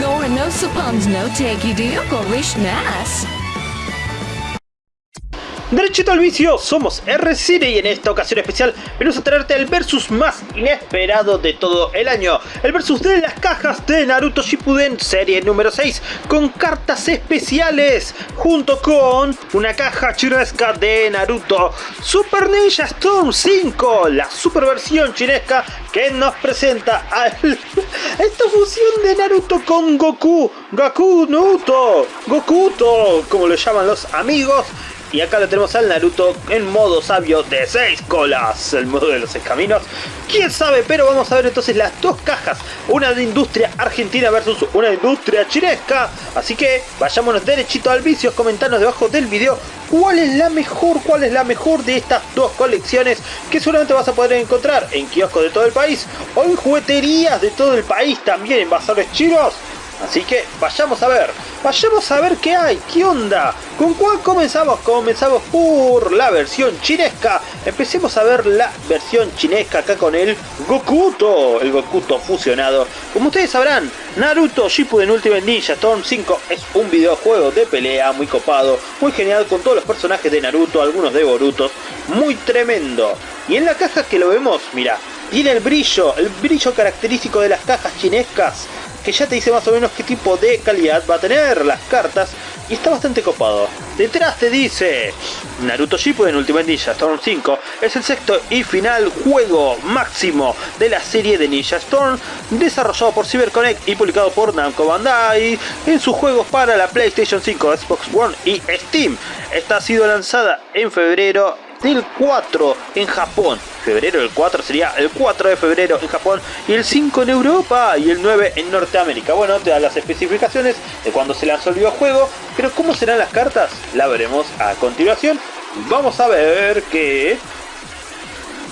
Gore no suppons no take. Derechito al vicio, somos R-Cine y en esta ocasión especial venimos a traerte el versus más inesperado de todo el año. El versus de las cajas de Naruto Shippuden serie número 6 con cartas especiales junto con una caja chinesca de Naruto Super Ninja Storm 5, la super versión chinesca que nos presenta a esta fusión de Naruto con Goku, Goku Naruto, Gokuto, como le llaman los amigos y acá lo tenemos al Naruto en modo sabio de 6 colas, el modo de los escaminos. ¿Quién sabe? Pero vamos a ver entonces las dos cajas. Una de industria argentina versus una industria chinesca. Así que vayámonos derechito al vicio. Comentanos debajo del video cuál es la mejor, cuál es la mejor de estas dos colecciones que seguramente vas a poder encontrar en kioscos de todo el país o en jugueterías de todo el país también en chinos. Así que vayamos a ver, vayamos a ver qué hay, qué onda. ¿Con cuál comenzamos? Comenzamos por la versión chinesca. Empecemos a ver la versión chinesca acá con el Gokuto, el Gokuto fusionado. Como ustedes sabrán, Naruto Shippuden Ultimate Ninja Storm 5 es un videojuego de pelea muy copado, muy genial con todos los personajes de Naruto, algunos de Boruto, muy tremendo. Y en la caja que lo vemos, mira, tiene el brillo, el brillo característico de las cajas chinescas que ya te dice más o menos qué tipo de calidad va a tener las cartas y está bastante copado. Detrás te dice Naruto Shippuden Ultimate Ninja Storm 5 es el sexto y final juego máximo de la serie de Ninja Storm desarrollado por CyberConnect y publicado por Namco Bandai en sus juegos para la PlayStation 5, Xbox One y Steam. Esta ha sido lanzada en febrero del 4 en Japón. Febrero el 4 sería el 4 de febrero en Japón y el 5 en Europa y el 9 en Norteamérica. Bueno, te da las especificaciones de cuando se lanzó el videojuego, pero cómo serán las cartas la veremos a continuación. Vamos a ver que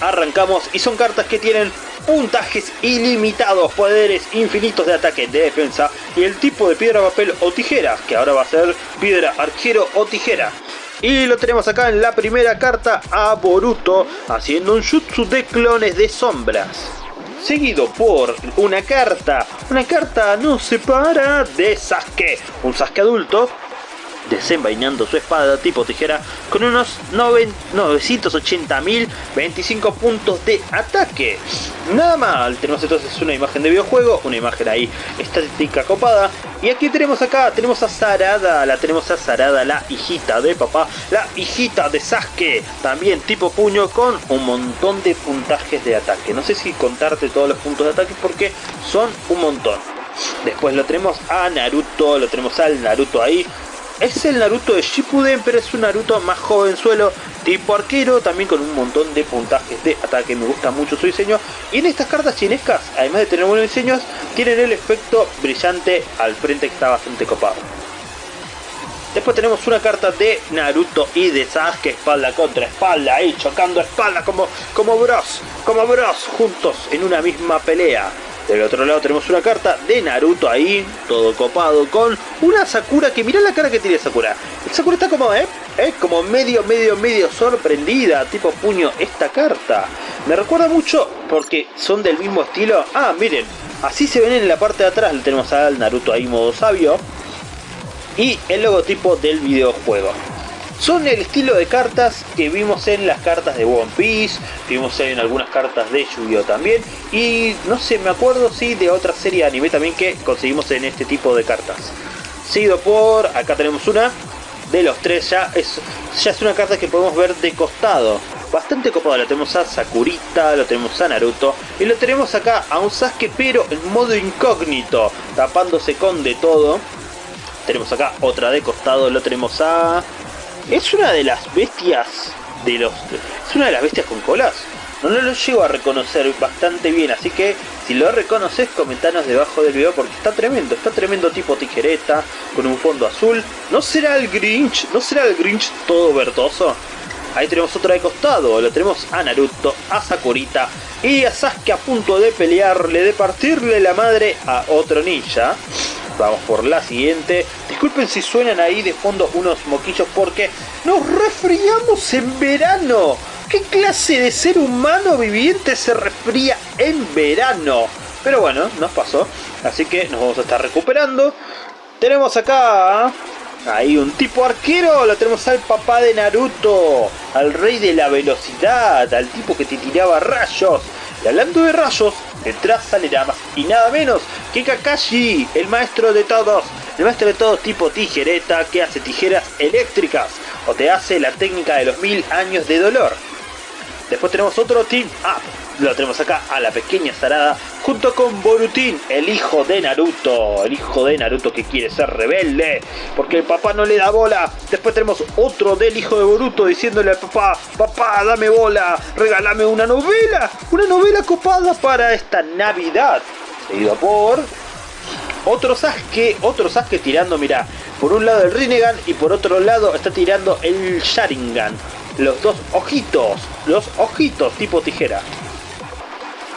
arrancamos y son cartas que tienen puntajes ilimitados, poderes infinitos de ataque, de defensa y el tipo de piedra, papel o tijera, que ahora va a ser piedra, arquero o tijera. Y lo tenemos acá en la primera carta a Boruto haciendo un jutsu de clones de sombras. Seguido por una carta, una carta no se para de Sasuke, un Sasuke adulto desenvainando su espada tipo tijera con unos 980.000 25 puntos de ataque. Nada mal, tenemos entonces una imagen de videojuego, una imagen ahí estática copada. Y aquí tenemos acá, tenemos a Sarada, la tenemos a Sarada, la hijita de papá, la hijita de Sasuke, también tipo puño con un montón de puntajes de ataque. No sé si contarte todos los puntos de ataque porque son un montón. Después lo tenemos a Naruto, lo tenemos al Naruto ahí, es el Naruto de Shippuden, pero es un Naruto más jovenzuelo, tipo arquero, también con un montón de puntajes de ataque. Me gusta mucho su diseño. Y en estas cartas chinescas, además de tener buenos diseños, tienen el efecto brillante al frente que está bastante copado. Después tenemos una carta de Naruto y de Sasuke espalda contra espalda, ahí chocando espalda como, como bros, como bros, juntos en una misma pelea. Del otro lado tenemos una carta de Naruto ahí, todo copado, con una Sakura que mira la cara que tiene Sakura. Sakura está como, ¿eh? Como medio, medio, medio sorprendida, tipo puño, esta carta. Me recuerda mucho porque son del mismo estilo. Ah, miren, así se ven en la parte de atrás, tenemos al Naruto ahí modo sabio. Y el logotipo del videojuego. Son el estilo de cartas que vimos en las cartas de One Piece, vimos en algunas cartas de Yu-Gi-Oh también, y no sé, me acuerdo sí de otra serie de anime también que conseguimos en este tipo de cartas. Seguido por, acá tenemos una, de los tres ya es, ya es una carta que podemos ver de costado. Bastante copada, lo tenemos a Sakurita, lo tenemos a Naruto y lo tenemos acá a un Sasuke pero en modo incógnito, tapándose con de todo. Tenemos acá otra de costado, lo tenemos a es una de las bestias de los... Es una de las bestias con colas. No lo llego a reconocer bastante bien, así que si lo reconoces comentanos debajo del video porque está tremendo, está tremendo tipo tijereta, con un fondo azul. ¿No será el Grinch? ¿No será el Grinch todo verdoso? Ahí tenemos otra de costado, lo tenemos a Naruto, a Sakurita y a Sasuke a punto de pelearle, de partirle la madre a otro ninja. Vamos por la siguiente. Disculpen si suenan ahí de fondo unos moquillos porque nos resfriamos en verano. ¿Qué clase de ser humano viviente se resfría en verano? Pero bueno, nos pasó. Así que nos vamos a estar recuperando. Tenemos acá Ahí un tipo arquero, lo tenemos al papá de Naruto, al rey de la velocidad, al tipo que te tiraba rayos. Y hablando de rayos, detrás sale más y nada menos que Kakashi, el maestro de todos. El maestro de todos tipo tijereta que hace tijeras eléctricas o te hace la técnica de los mil años de dolor. Después tenemos otro Team Up. Lo tenemos acá a la pequeña Sarada junto con Borutin, el hijo de Naruto. El hijo de Naruto que quiere ser rebelde porque el papá no le da bola. Después tenemos otro del hijo de Boruto diciéndole al papá, papá, dame bola, regálame una novela. Una novela copada para esta Navidad. Seguido por otro Sasuke, otro Sasuke tirando, mira, por un lado el Rinnegan y por otro lado está tirando el Sharingan los dos ojitos, los ojitos tipo tijera.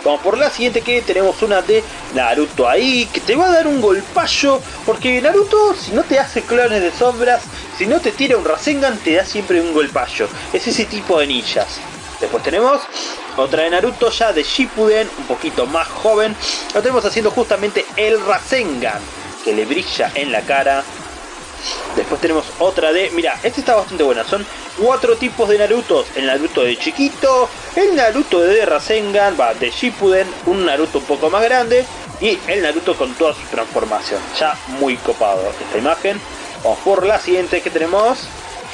Vamos por la siguiente que tenemos una de Naruto ahí, que te va a dar un golpayo, porque Naruto si no te hace clones de sombras, si no te tira un Rasengan, te da siempre un golpayo. Es ese tipo de ninjas. Después tenemos otra de Naruto ya de Shippuden, un poquito más joven. Lo tenemos haciendo justamente el Rasengan, que le brilla en la cara Después tenemos otra de... Mira, esta está bastante buena. Son cuatro tipos de Naruto. El Naruto de chiquito, el Naruto de Rasengan, va, de Shippuden, un Naruto un poco más grande y el Naruto con toda su transformación. Ya muy copado esta imagen. Vamos por la siguiente que tenemos.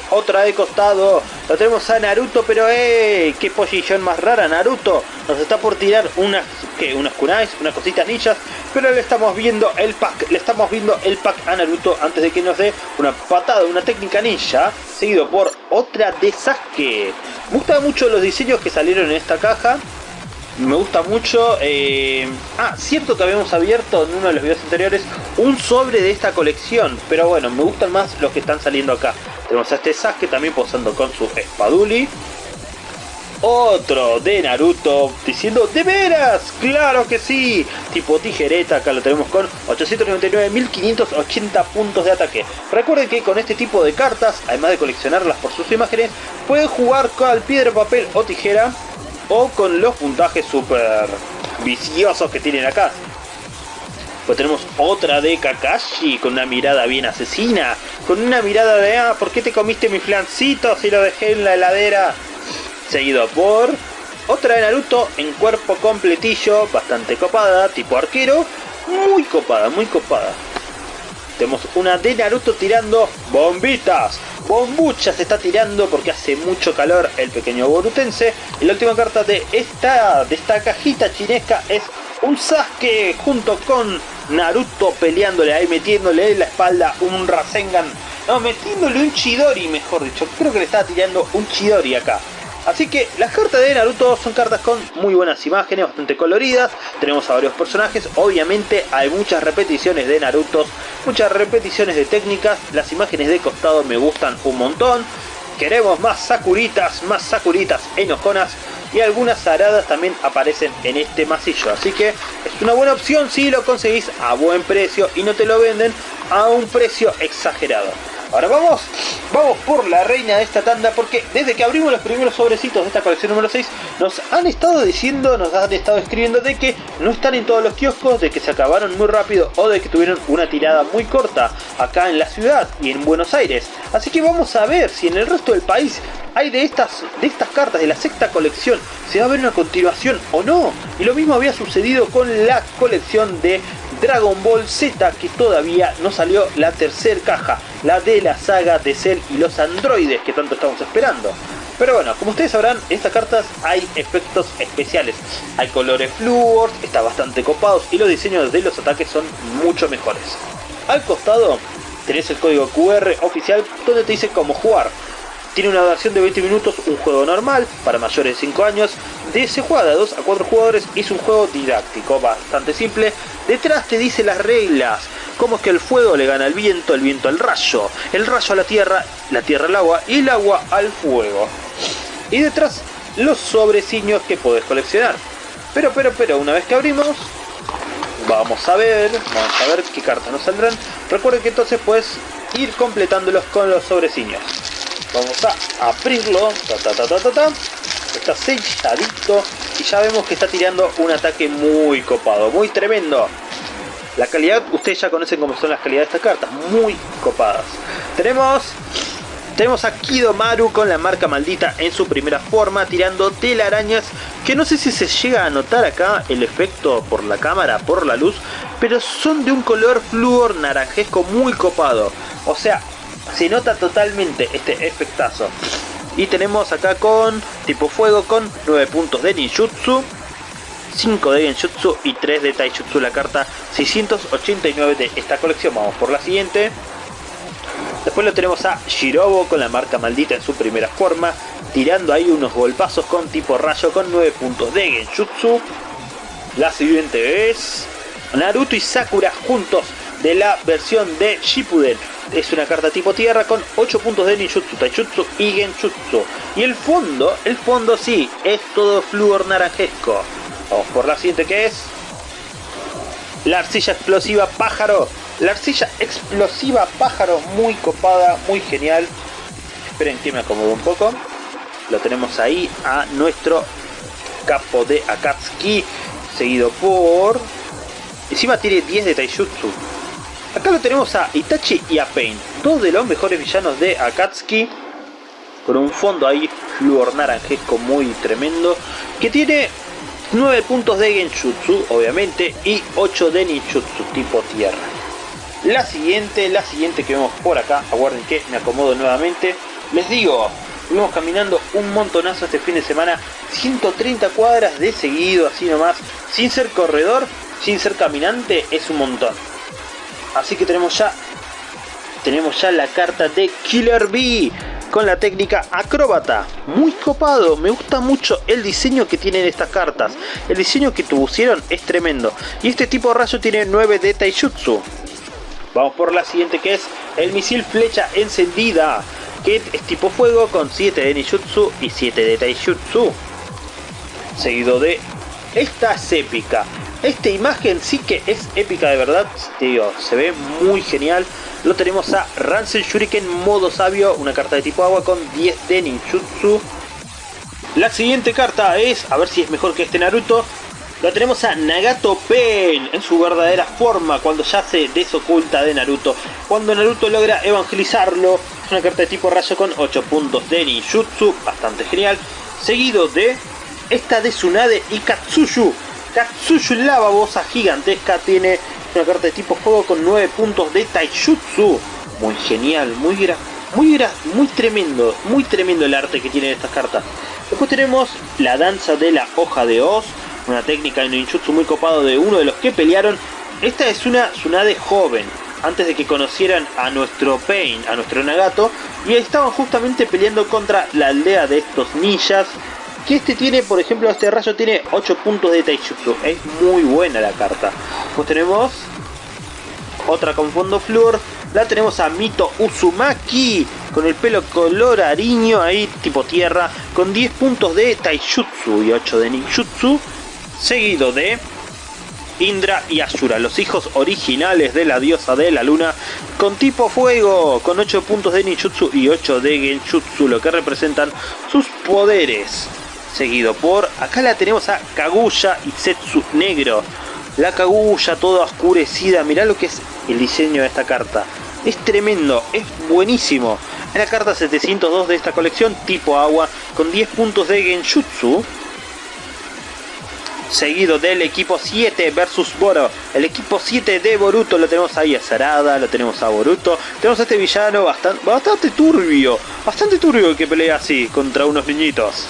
Otra de costado. Lo tenemos a Naruto, pero ¡eh! ¡Qué posición más rara Naruto! Nos está por tirar unas, ¿qué? Unas kunais, unas cositas ninjas. Pero le estamos viendo el pack. Le estamos viendo el pack a Naruto antes de que nos dé una patada, una técnica ninja. Seguido por otra de Sasuke. Me gustan mucho los diseños que salieron en esta caja. Me gusta mucho... Eh... Ah, cierto que habíamos abierto en uno de los videos anteriores un sobre de esta colección. Pero bueno, me gustan más los que están saliendo acá. Tenemos a este Sasuke también posando con su espaduli. Otro de Naruto diciendo ¡De veras! ¡Claro que sí! Tipo tijereta, acá lo tenemos con 899.580 puntos de ataque. Recuerden que con este tipo de cartas, además de coleccionarlas por sus imágenes, pueden jugar con piedra, papel o tijera o con los puntajes super viciosos que tienen acá. Pues tenemos otra de Kakashi con una mirada bien asesina. Con una mirada de, ah, ¿por qué te comiste mi flancito si lo dejé en la heladera? Seguido por otra de Naruto en cuerpo completillo, bastante copada, tipo arquero. Muy copada, muy copada. Tenemos una de Naruto tirando bombitas. Bombucha se está tirando porque hace mucho calor el pequeño borutense. Y la última carta de esta, de esta cajita chinesca es un Sasuke junto con Naruto peleándole ahí, metiéndole en la espalda un Rasengan. No, metiéndole un Chidori, mejor dicho. Creo que le estaba tirando un Chidori acá. Así que las cartas de Naruto son cartas con muy buenas imágenes, bastante coloridas. Tenemos a varios personajes. Obviamente hay muchas repeticiones de Naruto, muchas repeticiones de técnicas. Las imágenes de costado me gustan un montón. Queremos más Sakuritas, más Sakuritas enojonas y algunas aradas también aparecen en este masillo. Así que es una buena opción si lo conseguís a buen precio y no te lo venden a un precio exagerado. Ahora vamos, vamos por la reina de esta tanda porque desde que abrimos los primeros sobrecitos de esta colección número 6 nos han estado diciendo, nos han estado escribiendo de que no están en todos los kioscos, de que se acabaron muy rápido o de que tuvieron una tirada muy corta acá en la ciudad y en Buenos Aires. Así que vamos a ver si en el resto del país hay de estas, de estas cartas de la sexta colección, se va a ver una continuación o no. Y lo mismo había sucedido con la colección de Dragon Ball Z que todavía no salió la tercera caja, la de la saga de Cell y los androides que tanto estamos esperando. Pero bueno, como ustedes sabrán, en estas cartas hay efectos especiales. Hay colores fluor, están bastante copados y los diseños de los ataques son mucho mejores. Al costado tenés el código QR oficial donde te dice cómo jugar. Tiene una duración de 20 minutos, un juego normal para mayores de 5 años. De se juega de 2 a 4 jugadores es un juego didáctico, bastante simple. Detrás te dice las reglas, cómo es que el fuego le gana al viento, el viento al rayo, el rayo a la tierra, la tierra al agua y el agua al fuego. Y detrás los sobreciños que podés coleccionar. Pero, pero, pero, una vez que abrimos, vamos a ver, vamos a ver qué cartas nos saldrán. Recuerden que entonces puedes ir completándolos con los sobreciños. Vamos a abrirlo. Está selladito. Y ya vemos que está tirando un ataque muy copado. Muy tremendo. La calidad, ustedes ya conocen cómo son las calidades de estas cartas, muy copadas. Tenemos tenemos a Kidomaru con la marca maldita en su primera forma, tirando telarañas, que no sé si se llega a notar acá el efecto por la cámara, por la luz, pero son de un color flúor naranjesco muy copado. O sea, se nota totalmente este efectazo. Y tenemos acá con tipo fuego con 9 puntos de ninjutsu, 5 de genjutsu y 3 de taijutsu la carta 689 de esta colección. Vamos por la siguiente. Después lo tenemos a Shirobo con la marca maldita en su primera forma, tirando ahí unos golpazos con tipo rayo con 9 puntos de Genjutsu. La siguiente es Naruto y Sakura juntos de la versión de Shippuden. Es una carta tipo tierra con 8 puntos de ninjutsu, taijutsu y genjutsu. Y el fondo, el fondo sí, es todo flúor naranjesco. Vamos por la siguiente que es la arcilla explosiva pájaro la arcilla explosiva pájaro muy copada, muy genial. Esperen que me acomodo un poco. Lo tenemos ahí a nuestro capo de Akatsuki. Seguido por... Encima tiene 10 de Taijutsu. Acá lo tenemos a Itachi y a Pain. Dos de los mejores villanos de Akatsuki. Con un fondo ahí fluor naranjesco muy tremendo. Que tiene 9 puntos de Genjutsu, obviamente. Y 8 de Ninjutsu tipo tierra. La siguiente, la siguiente que vemos por acá, aguarden que me acomodo nuevamente. Les digo, fuimos caminando un montonazo este fin de semana, 130 cuadras de seguido, así nomás, sin ser corredor, sin ser caminante, es un montón. Así que tenemos ya, tenemos ya la carta de Killer Bee con la técnica acróbata. Muy copado, me gusta mucho el diseño que tienen estas cartas. El diseño que pusieron es tremendo. Y este tipo de rayo tiene 9 de Taijutsu. Vamos por la siguiente que es el misil flecha encendida. Que es tipo fuego con 7 de Nijutsu y 7 de Taijutsu. Seguido de... Esta es épica. Esta imagen sí que es épica de verdad. Digo, se ve muy genial. Lo tenemos a Ransel Shuriken modo sabio. Una carta de tipo agua con 10 de ninjutsu. La siguiente carta es, a ver si es mejor que este Naruto, lo tenemos a Nagato Pen en su verdadera forma cuando ya se desoculta de Naruto. Cuando Naruto logra evangelizarlo, es una carta de tipo rayo con 8 puntos de ninjutsu, bastante genial. Seguido de esta de Tsunade y. Katsuyu, la babosa gigantesca, tiene una carta de tipo fuego con 9 puntos de taijutsu. Muy genial, muy muy, muy tremendo, muy tremendo el arte que tiene estas cartas. Después tenemos la danza de la hoja de Oz, una técnica de ninjutsu muy copado de uno de los que pelearon. Esta es una Tsunade joven, antes de que conocieran a nuestro Pain, a nuestro Nagato, y estaban justamente peleando contra la aldea de estos ninjas. Que este tiene, por ejemplo, este rayo tiene 8 puntos de Taijutsu. Es muy buena la carta. Pues tenemos otra con fondo flor. La tenemos a Mito Uzumaki con el pelo color ariño ahí tipo tierra. Con 10 puntos de Taijutsu y 8 de Ninjutsu seguido de Indra y Ashura, los hijos originales de la diosa de la luna, con tipo fuego, con 8 puntos de ninjutsu y 8 de genjutsu, lo que representan sus poderes. Seguido por, acá la tenemos a Kaguya y Setsu negro. La Kaguya toda oscurecida, mirá lo que es el diseño de esta carta. Es tremendo, es buenísimo. Es la carta 702 de esta colección, tipo agua, con 10 puntos de genjutsu seguido del equipo 7 versus Boro. El equipo 7 de Boruto lo tenemos ahí a Sarada, lo tenemos a Boruto. Tenemos a este villano bastante, bastante turbio, bastante turbio que pelea así contra unos niñitos.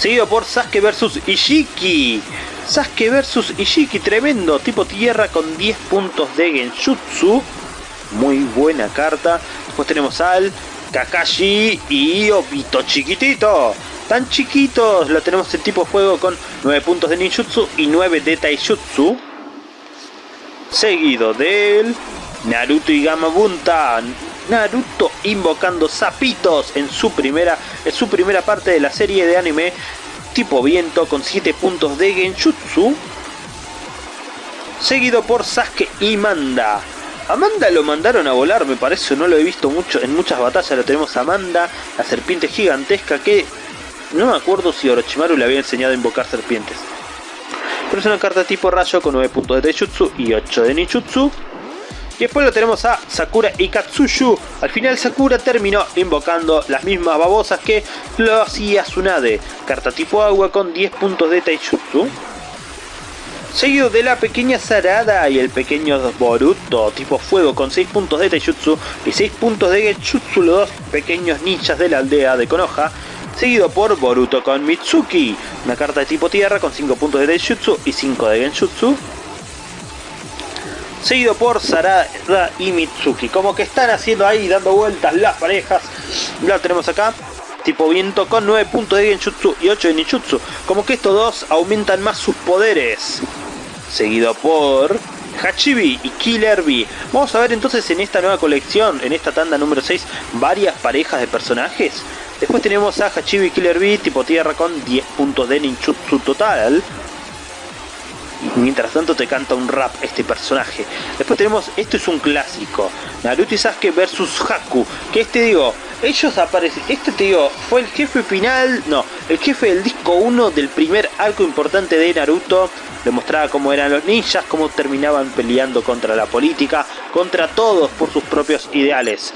Seguido por Sasuke versus Ishiki. Sasuke versus Ishiki, tremendo, tipo tierra con 10 puntos de Genjutsu. Muy buena carta. Después tenemos al Kakashi y Obito chiquitito tan chiquitos. Lo tenemos en tipo fuego con 9 puntos de ninjutsu y 9 de taijutsu. Seguido del Naruto y Gamabunta. Naruto invocando sapitos en su primera, en su primera parte de la serie de anime tipo viento con 7 puntos de genjutsu. Seguido por Sasuke y Manda. Amanda lo mandaron a volar, me parece, no lo he visto mucho en muchas batallas. Lo tenemos a Amanda, la serpiente gigantesca que no me acuerdo si Orochimaru le había enseñado a invocar serpientes. pero es una carta tipo rayo con 9 puntos de Taijutsu y 8 de ninjutsu. Y después lo tenemos a Sakura y Katsuyu. Al final Sakura terminó invocando las mismas babosas que lo hacía Tsunade. Carta tipo agua con 10 puntos de Taijutsu. Seguido de la pequeña Sarada y el pequeño Boruto tipo fuego con 6 puntos de Taijutsu y 6 puntos de Genjutsu, los dos pequeños ninjas de la aldea de Konoha. Seguido por Boruto con Mitsuki, una carta de tipo tierra con 5 puntos de Taijutsu y 5 de Genjutsu seguido por Sarada y Mitsuki. Como que están haciendo ahí, dando vueltas las parejas. Lo tenemos acá. Tipo viento con 9 puntos de Genjutsu y 8 de Ninjutsu. Como que estos dos aumentan más sus poderes. Seguido por Hachibi y Killer Bee. Vamos a ver entonces en esta nueva colección, en esta tanda número 6, varias parejas de personajes. Después tenemos a Hachibi y Killer Bee tipo tierra con 10 puntos de ninjutsu total mientras tanto te canta un rap este personaje. Después tenemos, esto es un clásico, Naruto y Sasuke versus Haku, que este digo, ellos aparecen, este te digo, fue el jefe final, no, el jefe del disco 1 del primer arco importante de Naruto, demostraba cómo eran los ninjas, cómo terminaban peleando contra la política, contra todos por sus propios ideales.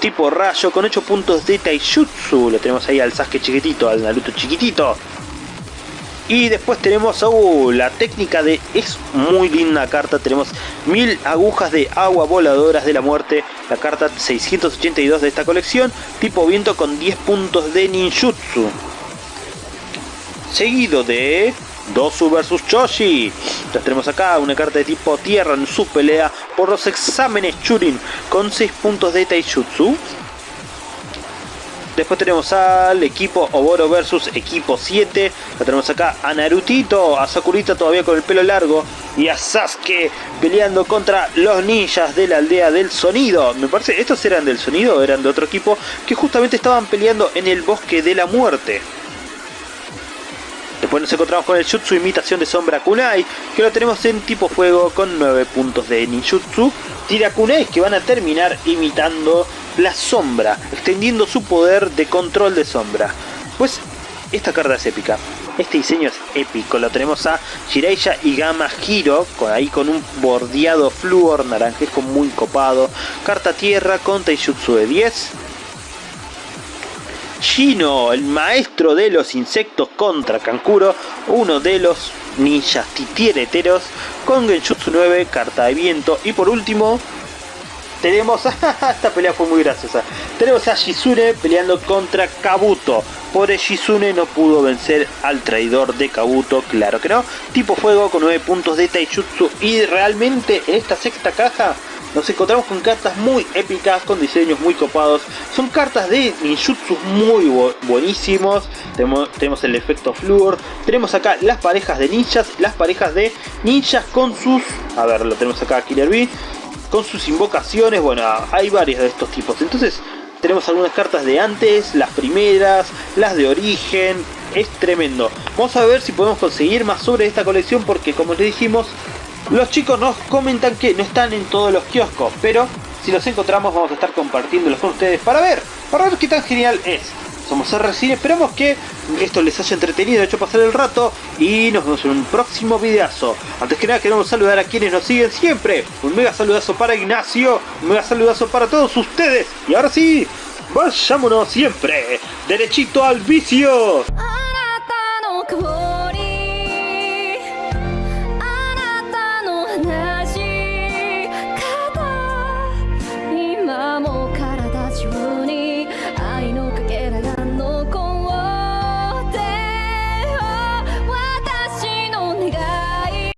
Tipo rayo con 8 puntos de Taijutsu, lo tenemos ahí al Sasuke chiquitito, al Naruto chiquitito. Y después tenemos la técnica de... Es muy linda carta. Tenemos mil agujas de agua voladoras de la muerte. La carta 682 de esta colección. Tipo viento con 10 puntos de ninjutsu. Seguido de... Dosu vs Choshi. Entonces tenemos acá una carta de tipo tierra en su pelea por los exámenes Churin con 6 puntos de Taijutsu. Después tenemos al equipo Oboro versus equipo 7. Lo tenemos acá a Narutito, a Sakurita todavía con el pelo largo. Y a Sasuke peleando contra los ninjas de la aldea del sonido. Me parece, estos eran del sonido, eran de otro equipo. Que justamente estaban peleando en el bosque de la muerte. Después nos encontramos con el Jutsu Imitación de Sombra Kunai, que lo tenemos en tipo fuego con 9 puntos de ninjutsu. Tira Kunai que van a terminar imitando la sombra, extendiendo su poder de control de sombra. Pues esta carta es épica. Este diseño es épico. Lo tenemos a Shiraiya y Gama Hiro, con, ahí con un bordeado flúor naranjesco muy copado. Carta tierra con Taijutsu de 10. Shino, el maestro de los insectos contra Kankuro, uno de los ninjas titiereteros, con Genjutsu 9, carta de viento. Y por último, tenemos... esta pelea fue muy graciosa. Tenemos a Shizune peleando contra Kabuto. Pobre Shizune no pudo vencer al traidor de Kabuto, claro que no. Tipo fuego con 9 puntos de Taijutsu. Y realmente en esta sexta caja nos encontramos con cartas muy épicas, con diseños muy copados. Son cartas de ninjutsu muy buenísimos. Tenemos, tenemos, el efecto fluor. Tenemos acá las parejas de ninjas, las parejas de ninjas con sus... A ver, lo tenemos acá Killer Bee con sus invocaciones, bueno, hay varias de estos tipos. Entonces tenemos algunas cartas de antes, las primeras, las de origen, es tremendo. Vamos a ver si podemos conseguir más sobre esta colección porque como les dijimos, los chicos nos comentan que no están en todos los kioscos, pero si los encontramos vamos a estar compartiéndolos con ustedes para ver, para ver qué tan genial es somos RCine, esperamos que esto les haya entretenido, hecho pasar el rato y nos vemos en un próximo videazo. Antes que nada queremos saludar a quienes nos siguen siempre, un mega saludazo para Ignacio, un mega saludazo para todos ustedes y ahora sí, vayámonos siempre, derechito al vicio.